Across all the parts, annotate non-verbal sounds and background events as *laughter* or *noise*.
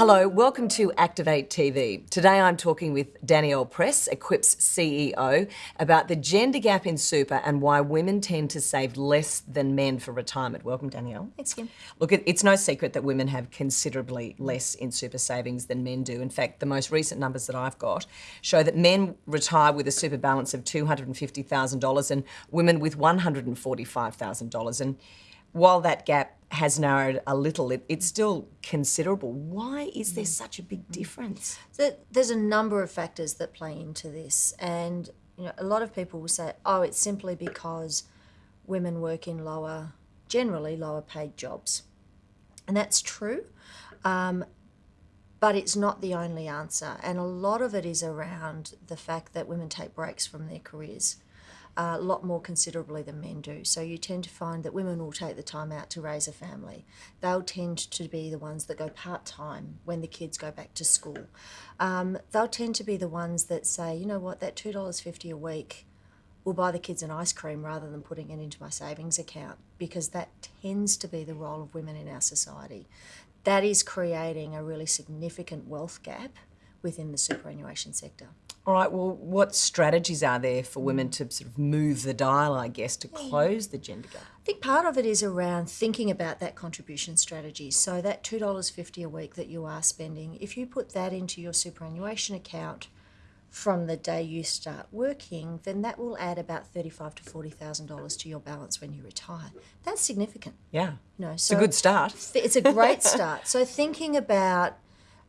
Hello, welcome to Activate TV. Today I'm talking with Danielle Press, Equip's CEO, about the gender gap in super and why women tend to save less than men for retirement. Welcome, Danielle. Thanks, Kim. Look, it's no secret that women have considerably less in super savings than men do. In fact, the most recent numbers that I've got show that men retire with a super balance of $250,000 and women with $145,000. And while that gap has narrowed a little, it, it's still considerable. Why is there such a big difference? So there's a number of factors that play into this, and you know, a lot of people will say, "Oh, it's simply because women work in lower, generally lower paid jobs," and that's true. Um, but it's not the only answer, and a lot of it is around the fact that women take breaks from their careers a lot more considerably than men do. So you tend to find that women will take the time out to raise a family. They'll tend to be the ones that go part time when the kids go back to school. Um, they'll tend to be the ones that say, you know what, that $2.50 a week will buy the kids an ice cream rather than putting it into my savings account because that tends to be the role of women in our society. That is creating a really significant wealth gap within the superannuation sector. All right, well, what strategies are there for women to sort of move the dial, I guess, to close the gender gap? I think part of it is around thinking about that contribution strategy. So, that $2.50 a week that you are spending, if you put that into your superannuation account from the day you start working, then that will add about thirty-five to forty thousand dollars to your balance when you retire. That's significant. Yeah, you know, so it's a good start. It's a great *laughs* start. So thinking about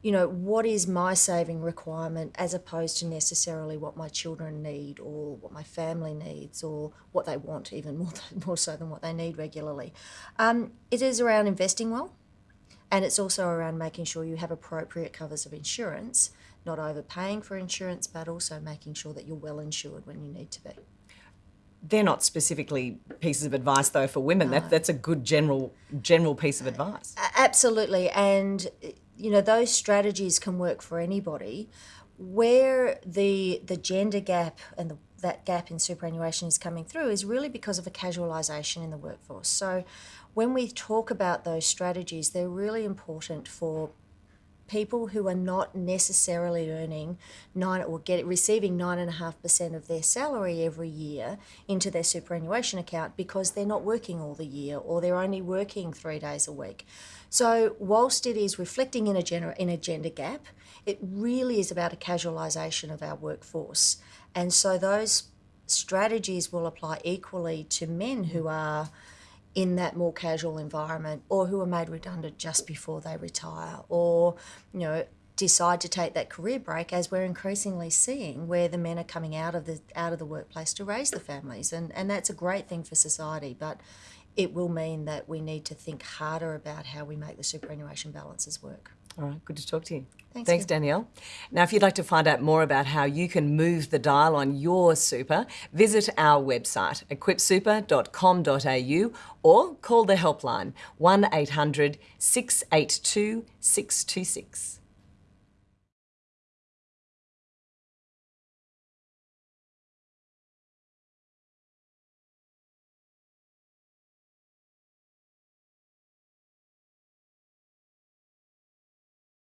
you know, what is my saving requirement as opposed to necessarily what my children need or what my family needs or what they want, even *laughs* more, more so than what they need regularly. Um, it is around investing well, and it's also around making sure you have appropriate covers of insurance, not overpaying for insurance, but also making sure that you're well insured when you need to be. They're not specifically pieces of advice though for women. No. That, that's a good general general piece of advice. Absolutely, and you know, those strategies can work for anybody. Where the the gender gap and the, that gap in superannuation is coming through is really because of a casualisation in the workforce. So, when we talk about those strategies, they're really important for people who are not necessarily earning nine or get receiving nine and a half percent of their salary every year into their superannuation account because they're not working all the year or they're only working three days a week. So whilst it is reflecting in a, gener- in a gender gap, it really is about a casualisation of our workforce. And so those strategies will apply equally to men who are in that more casual environment or who are made redundant just before they retire or you know decide to take that career break as we're increasingly seeing where the men are coming out of the out of the workplace to raise the families and and that's a great thing for society but it will mean that we need to think harder about how we make the superannuation balances work. All right, good to talk to you. Thanks, Thanks Danielle. Now, if you'd like to find out more about how you can move the dial on your super, visit our website, equipsuper.com.au, or call the helpline 1 800 682 626.